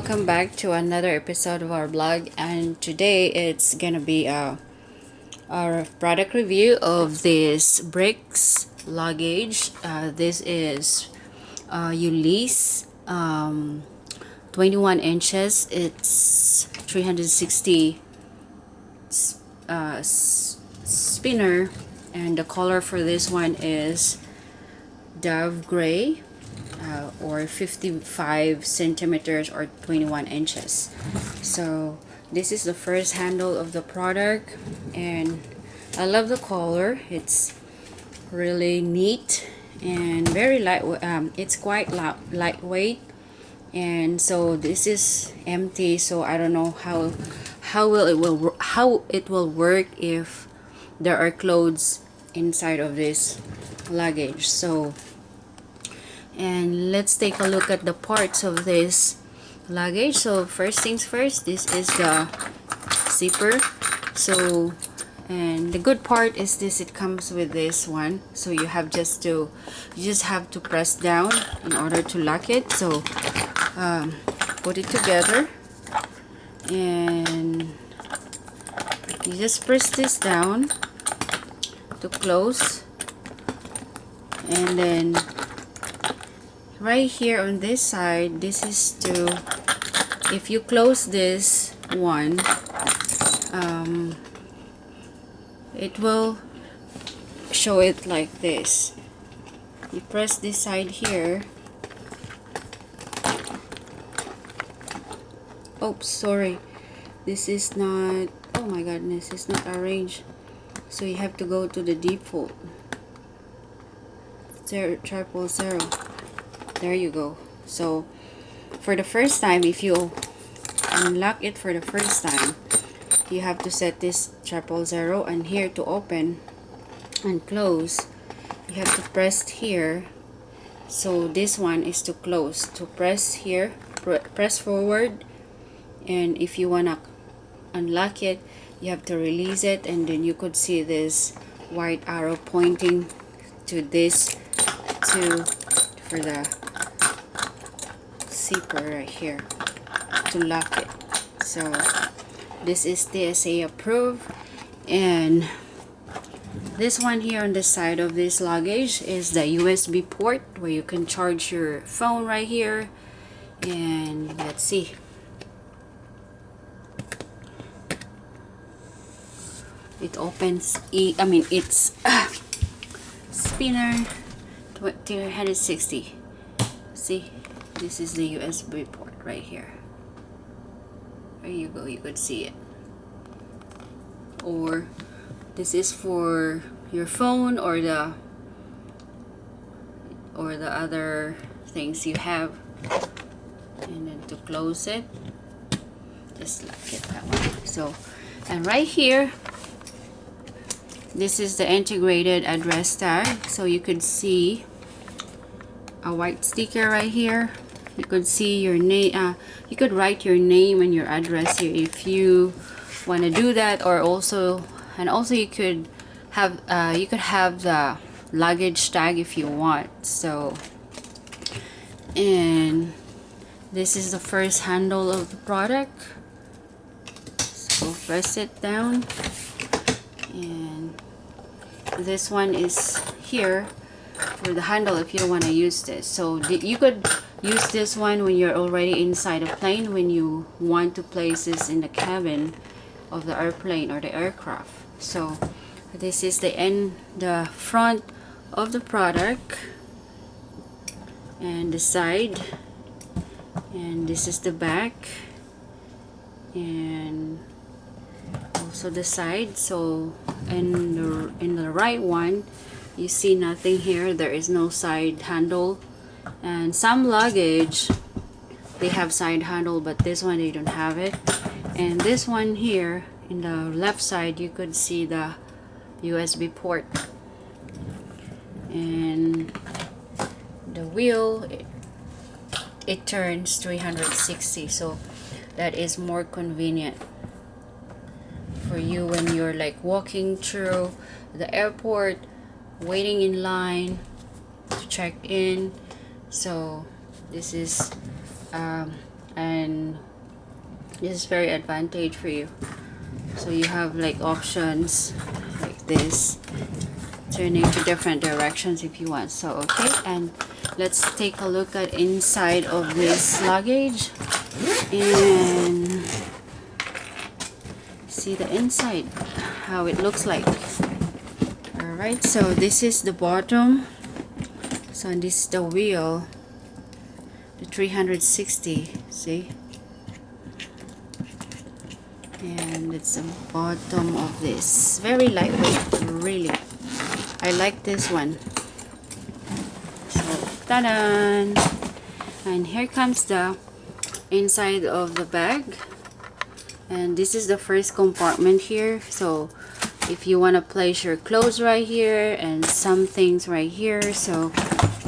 back to another episode of our blog and today it's gonna be a, our product review of this Bric's luggage. Uh, this is uh, Ulisse um, 21 inches. It's 360 uh, spinner and the color for this one is dove gray uh, or 55 centimeters or 21 inches. So this is the first handle of the product and I love the color. It's really neat and very light um, it's quite light, lightweight. And so this is empty so I don't know how how will it will how it will work if there are clothes inside of this luggage. So and let's take a look at the parts of this luggage. So first things first this is the zipper. So and the good part is this it comes with this one. So you have just to you just have to press down in order to lock it. So um, put it together. And you just press this down to close. And then right here on this side this is to if you close this one um, it will show it like this. You press this side here. Oops sorry. This is not oh my goodness it's not arranged. So you have to go to the default. Zero triple zero there you go. So for the first time if you unlock it for the first time you have to set this triple zero and here to open and close you have to press here. So this one is to close. To press here pr press forward and if you wanna unlock it you have to release it and then you could see this white arrow pointing to this to for the zipper right here to lock it. So this is TSA approved. And this one here on the side of this luggage is the USB port where you can charge your phone right here. And let's see. It opens I mean it's uh, spinner 260 see this is the USB port right here. There you go you could see it. Or this is for your phone or the or the other things you have. And then to close it just like it that way. So and right here this is the integrated address tag. So you could see a white sticker right here you could see your name uh, you could write your name and your address here if you want to do that or also and also you could have uh, you could have the luggage tag if you want so. And this is the first handle of the product. So press it down. And this one is here for the handle if you don't want to use this. So you could use this one when you're already inside a plane when you want to place this in the cabin of the airplane or the aircraft. So this is the end the front of the product and the side. And this is the back and also the side. So in the in the right one you see nothing here. There is no side handle and some luggage they have side handle but this one they don't have it. And this one here in the left side you could see the USB port. And the wheel it, it turns 360 so that is more convenient for you when you're like walking through the airport waiting in line to check in so this is um, and this is very advantage for you. So you have like options like this turning to different directions if you want. So okay and let's take a look at inside of this luggage and see the inside how it looks like. All right so this is the bottom so this is the wheel the 360 see? And it's the bottom of this. Very lightweight really. I like this one. So ta-da and here comes the inside of the bag. And this is the first compartment here. So if you want to place your clothes right here and some things right here so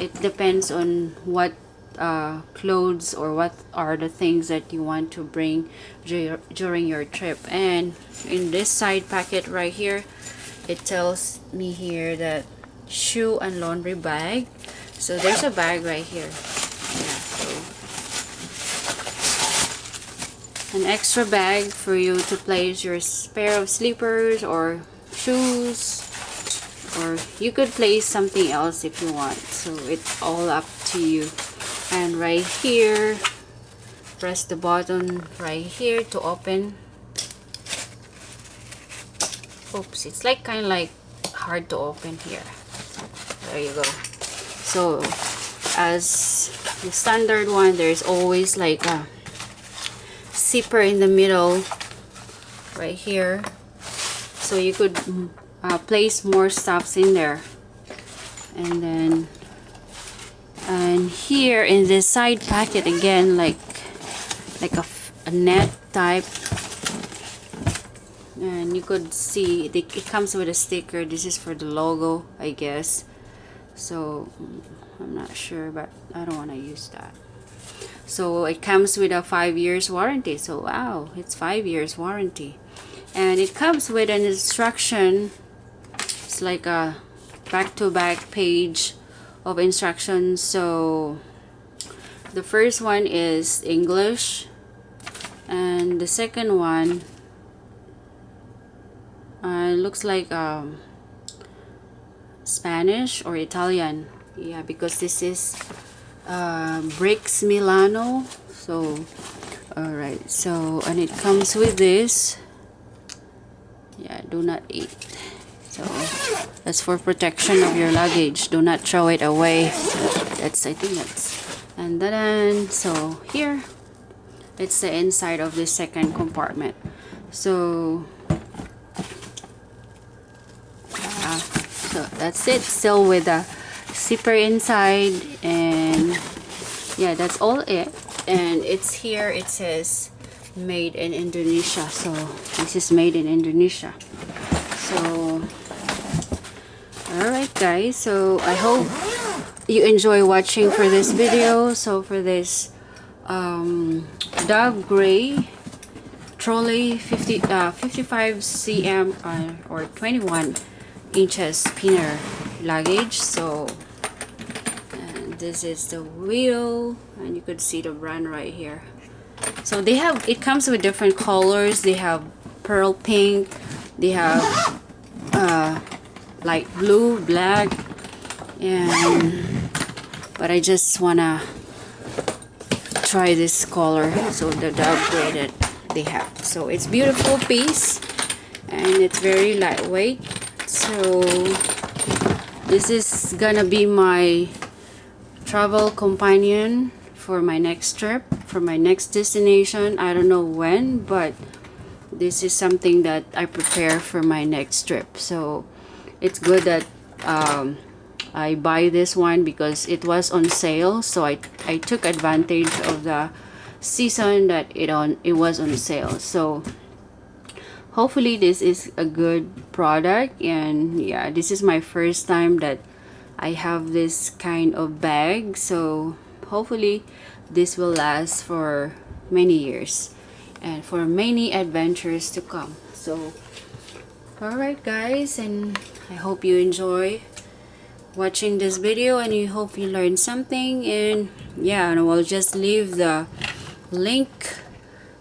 it depends on what uh, clothes or what are the things that you want to bring during your trip. And in this side packet right here it tells me here that shoe and laundry bag. So there's a bag right here. Yeah so. An extra bag for you to place your pair of slippers or shoes or you could place something else if you want. So it's all up to you. And right here press the button right here to open. Oops it's like kind of like hard to open here. There you go. So as the standard one there's always like a zipper in the middle right here. So you could uh, place more stuffs in there. And then and here in this side packet again like like a, a net type. And you could see it comes with a sticker. This is for the logo I guess. So I'm not sure but I don't want to use that. So it comes with a five years warranty. So wow it's five years warranty. And it comes with an instruction it's like a back-to-back -back page of instructions. So the first one is English and the second one uh, looks like um, Spanish or Italian. Yeah because this is uh, Bric's Milano. So alright so and it comes with this. Yeah do not eat so that's for protection of your luggage do not throw it away. That's I think that's and then so here it's the inside of the second compartment. So uh, so that's it. Still with the zipper inside and yeah that's all it. And it's here it says made in Indonesia. So this is made in Indonesia. So alright guys so I hope you enjoy watching for this video. So for this um, Dove Gray trolley 50 uh, 55 cm uh, or 21 inches spinner luggage. So this is the wheel and you could see the brand right here. So they have it comes with different colors. They have pearl pink they have uh, light blue black and but I just wanna try this color so the downgraded they have. So it's beautiful piece and it's very lightweight so this is gonna be my travel companion for my next trip for my next destination. I don't know when but this is something that I prepare for my next trip. So it's good that um, I buy this one because it was on sale so I, I took advantage of the season that it on it was on sale. So hopefully this is a good product and yeah this is my first time that I have this kind of bag so hopefully this will last for many years and for many adventures to come. So alright guys and I hope you enjoy watching this video and you hope you learned something. And yeah and I'll just leave the link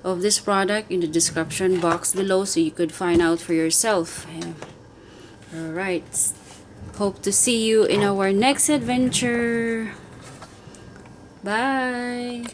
of this product in the description box below so you could find out for yourself. Yeah. all right hope to see you in our next adventure. Bye.